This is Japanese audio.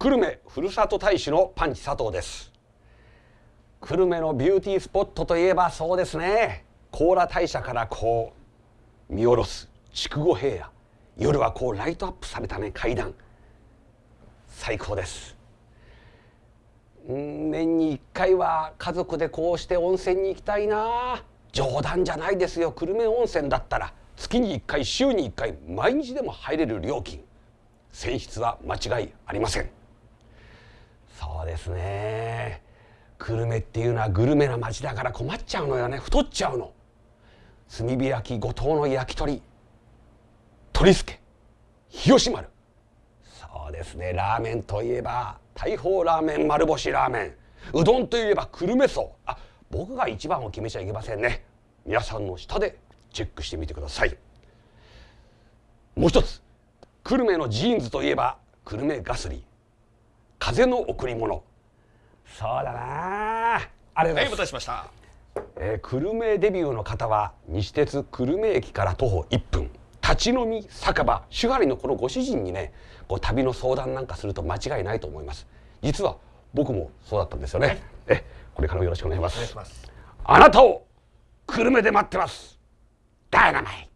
久留米ふるさと大使のパンチ佐藤です。久留米のビューティースポットといえばそうですね。高良大社からこう見下ろす筑後平野。夜はこうライトアップされたね階段。最高です。年に1回は家族でこうして温泉に行きたいな。冗談じゃないですよ。久留米温泉だったら。月に1回週に1回毎日でも入れる料金。泉質は間違いありません。そうですね。久留米っていうのはグルメな町だから困っちゃうのよね。太っちゃうの。炭火焼き五島の焼き鳥。鳥助。日吉丸。そうですね。ラーメンといえば大砲ラーメン丸干しラーメン。うどんといえば久留米荘。あ僕が一番を決めちゃいけませんね。皆さんの下でチェックしてみてください。もう一つ。久留米のジーンズといえば久留米ガスリー。風の贈り物。そうだな。ああれはいお待たせしました。えー、久留米デビューの方は西鉄久留米駅から徒歩1分。立ち飲み酒場手張りのこのご主人にねこう旅の相談なんかすると間違いないと思います。実は僕もそうだったんですよね、えこれからもよろしくお願いします。お願いします。あなたを久留米で待ってます。ダイナマイト